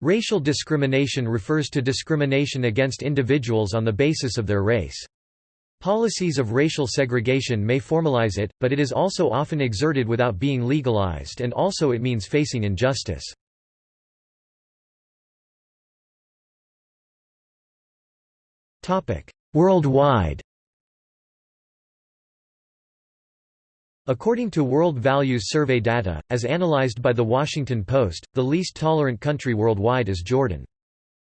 Racial discrimination refers to discrimination against individuals on the basis of their race. Policies of racial segregation may formalize it, but it is also often exerted without being legalized and also it means facing injustice. Worldwide According to World Values Survey data, as analyzed by The Washington Post, the least tolerant country worldwide is Jordan.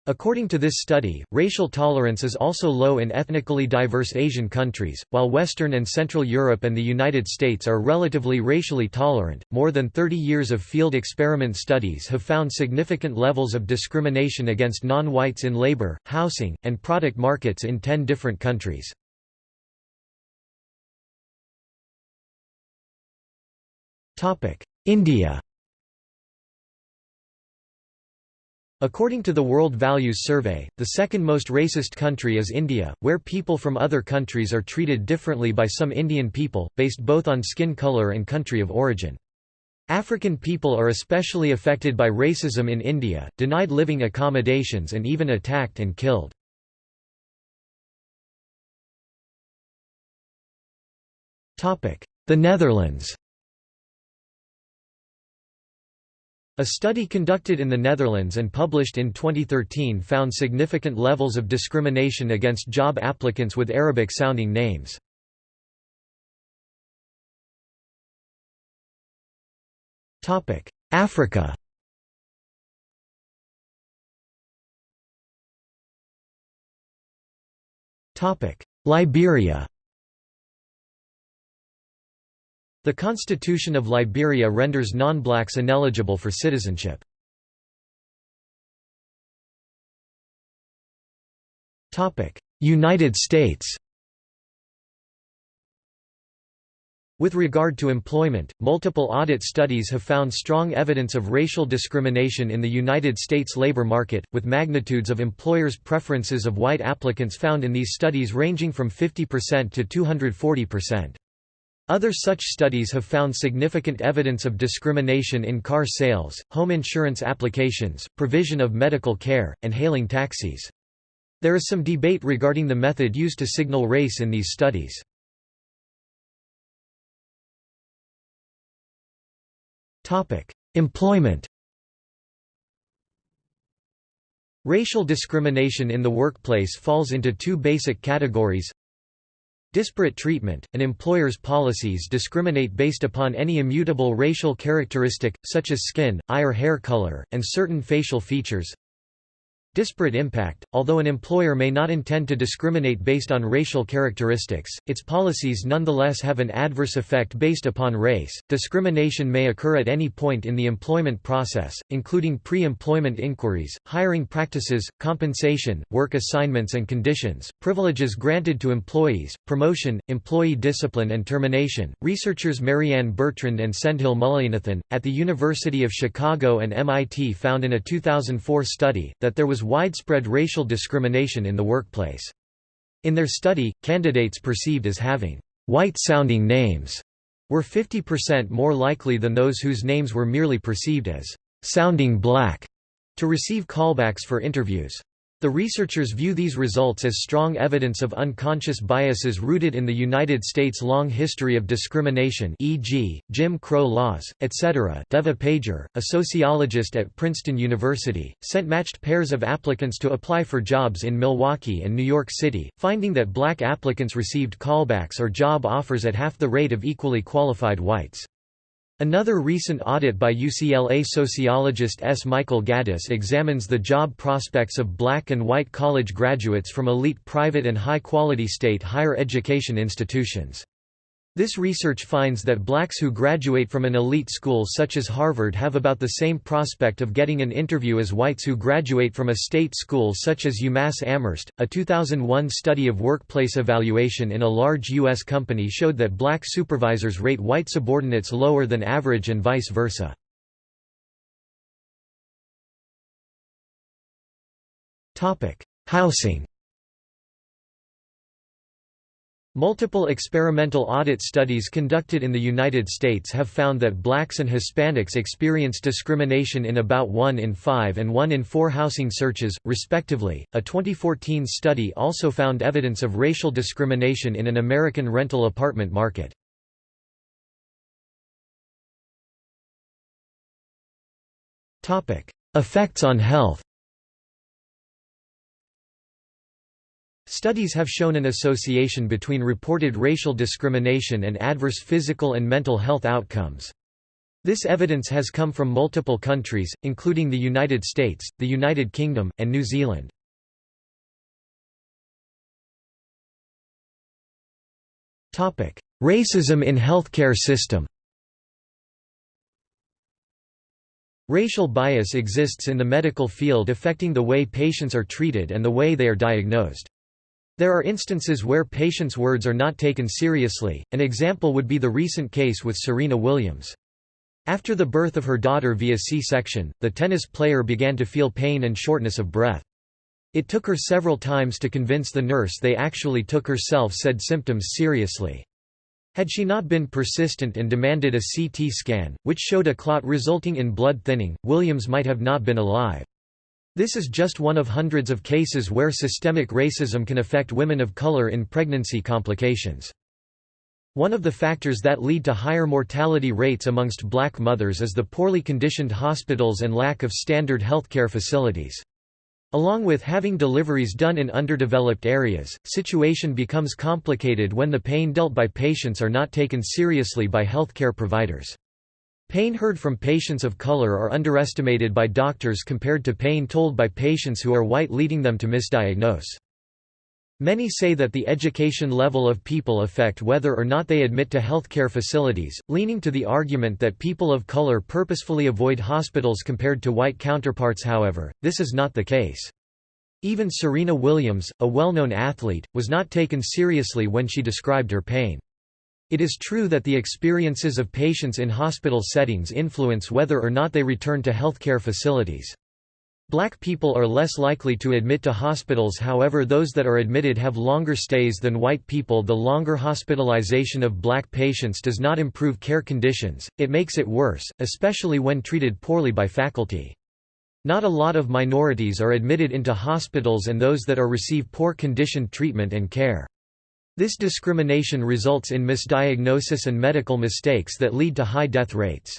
According to this study, racial tolerance is also low in ethnically diverse Asian countries, while Western and Central Europe and the United States are relatively racially tolerant. More than 30 years of field experiment studies have found significant levels of discrimination against non whites in labor, housing, and product markets in 10 different countries. India According to the World Values Survey, the second most racist country is India, where people from other countries are treated differently by some Indian people, based both on skin color and country of origin. African people are especially affected by racism in India, denied living accommodations and even attacked and killed. The Netherlands A study conducted in the Netherlands and published in 2013 found significant levels of discrimination against job applicants with Arabic-sounding names. Africa Liberia The Constitution of Liberia renders non-blacks ineligible for citizenship. United States With regard to employment, multiple audit studies have found strong evidence of racial discrimination in the United States labor market, with magnitudes of employers' preferences of white applicants found in these studies ranging from 50% to 240%. Other such studies have found significant evidence of discrimination in car sales, home insurance applications, provision of medical care, and hailing taxis. There is some debate regarding the method used to signal race in these studies. Employment Racial discrimination in the workplace falls into two basic categories Disparate treatment – An employer's policies discriminate based upon any immutable racial characteristic, such as skin, eye or hair color, and certain facial features Disparate impact – Although an employer may not intend to discriminate based on racial characteristics, its policies nonetheless have an adverse effect based upon race. Discrimination may occur at any point in the employment process, including pre-employment inquiries, hiring practices, compensation, work assignments and conditions, privileges granted to employees, promotion, employee discipline and termination. Researchers Marianne Bertrand and Sendhil Mullainathan, at the University of Chicago and MIT found in a 2004 study, that there was widespread racial discrimination in the workplace. In their study, candidates perceived as having white-sounding names were 50% more likely than those whose names were merely perceived as sounding black to receive callbacks for interviews. The researchers view these results as strong evidence of unconscious biases rooted in the United States' long history of discrimination e.g., Jim Crow laws, etc. Devah Pager, a sociologist at Princeton University, sent matched pairs of applicants to apply for jobs in Milwaukee and New York City, finding that black applicants received callbacks or job offers at half the rate of equally qualified whites. Another recent audit by UCLA sociologist S. Michael Gaddis examines the job prospects of black and white college graduates from elite private and high-quality state higher education institutions. This research finds that blacks who graduate from an elite school such as Harvard have about the same prospect of getting an interview as whites who graduate from a state school such as UMass Amherst. A 2001 study of workplace evaluation in a large U.S. company showed that black supervisors rate white subordinates lower than average and vice versa. Housing Multiple experimental audit studies conducted in the United States have found that blacks and Hispanics experience discrimination in about 1 in 5 and 1 in 4 housing searches, respectively. A 2014 study also found evidence of racial discrimination in an American rental apartment market. Topic: Effects on health. Studies have shown an association between reported racial discrimination and adverse physical and mental health outcomes. This evidence has come from multiple countries, including the United States, the United Kingdom, and New Zealand. Racism in healthcare system Racial bias exists in the medical field affecting the way patients are treated and the way they are diagnosed. There are instances where patients' words are not taken seriously, an example would be the recent case with Serena Williams. After the birth of her daughter via C-section, the tennis player began to feel pain and shortness of breath. It took her several times to convince the nurse they actually took her self-said symptoms seriously. Had she not been persistent and demanded a CT scan, which showed a clot resulting in blood thinning, Williams might have not been alive. This is just one of hundreds of cases where systemic racism can affect women of color in pregnancy complications. One of the factors that lead to higher mortality rates amongst black mothers is the poorly conditioned hospitals and lack of standard healthcare facilities. Along with having deliveries done in underdeveloped areas, situation becomes complicated when the pain dealt by patients are not taken seriously by healthcare providers. Pain heard from patients of color are underestimated by doctors compared to pain told by patients who are white leading them to misdiagnose. Many say that the education level of people affect whether or not they admit to healthcare facilities, leaning to the argument that people of color purposefully avoid hospitals compared to white counterparts however, this is not the case. Even Serena Williams, a well-known athlete, was not taken seriously when she described her pain. It is true that the experiences of patients in hospital settings influence whether or not they return to healthcare facilities. Black people are less likely to admit to hospitals however those that are admitted have longer stays than white people the longer hospitalization of black patients does not improve care conditions, it makes it worse, especially when treated poorly by faculty. Not a lot of minorities are admitted into hospitals and those that are receive poor conditioned treatment and care. This discrimination results in misdiagnosis and medical mistakes that lead to high death rates.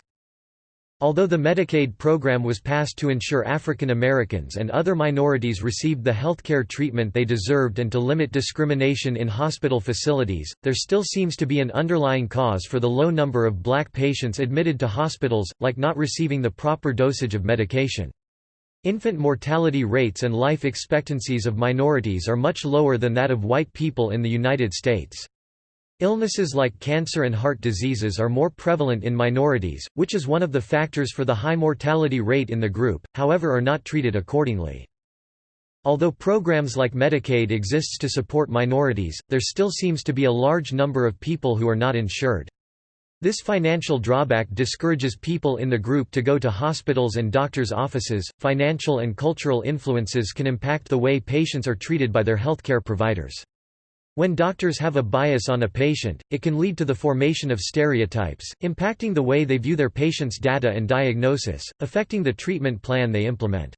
Although the Medicaid program was passed to ensure African Americans and other minorities received the healthcare treatment they deserved and to limit discrimination in hospital facilities, there still seems to be an underlying cause for the low number of black patients admitted to hospitals, like not receiving the proper dosage of medication. Infant mortality rates and life expectancies of minorities are much lower than that of white people in the United States. Illnesses like cancer and heart diseases are more prevalent in minorities, which is one of the factors for the high mortality rate in the group, however are not treated accordingly. Although programs like Medicaid exists to support minorities, there still seems to be a large number of people who are not insured. This financial drawback discourages people in the group to go to hospitals and doctors' offices. Financial and cultural influences can impact the way patients are treated by their healthcare providers. When doctors have a bias on a patient, it can lead to the formation of stereotypes, impacting the way they view their patient's data and diagnosis, affecting the treatment plan they implement.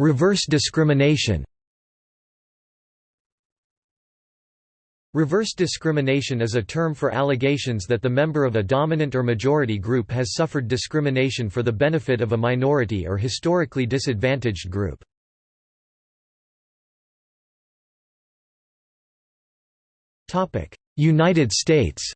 Reverse discrimination Reverse discrimination is a term for allegations that the member of a dominant or majority group has suffered discrimination for the benefit of a minority or historically disadvantaged group. United States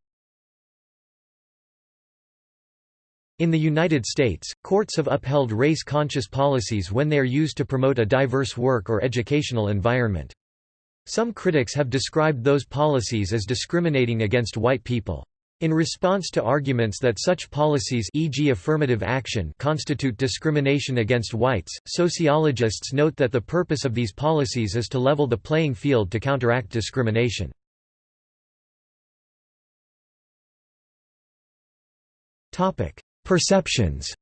In the United States, courts have upheld race-conscious policies when they are used to promote a diverse work or educational environment. Some critics have described those policies as discriminating against white people. In response to arguments that such policies e.g. affirmative action constitute discrimination against whites, sociologists note that the purpose of these policies is to level the playing field to counteract discrimination. Perceptions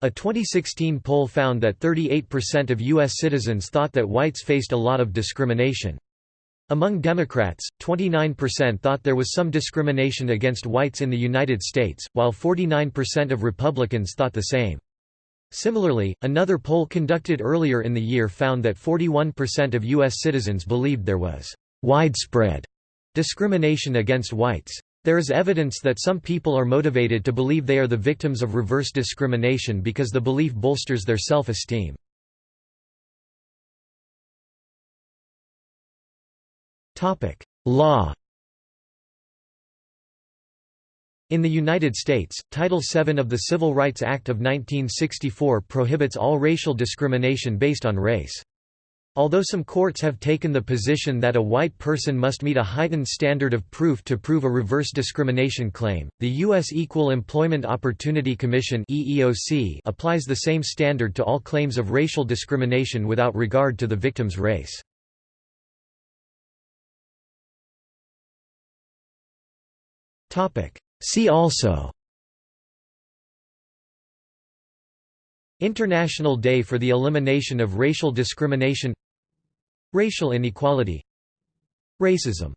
A 2016 poll found that 38% of U.S. citizens thought that whites faced a lot of discrimination. Among Democrats, 29% thought there was some discrimination against whites in the United States, while 49% of Republicans thought the same. Similarly, another poll conducted earlier in the year found that 41% of U.S. citizens believed there was widespread discrimination against whites. There is evidence that some people are motivated to believe they are the victims of reverse discrimination because the belief bolsters their self-esteem. Law In the United States, Title VII of the Civil Rights Act of 1964 prohibits all racial discrimination based on race. Although some courts have taken the position that a white person must meet a heightened standard of proof to prove a reverse discrimination claim, the U.S. Equal Employment Opportunity Commission (EEOC) applies the same standard to all claims of racial discrimination without regard to the victim's race. See also International Day for the Elimination of Racial Discrimination Racial inequality. Racism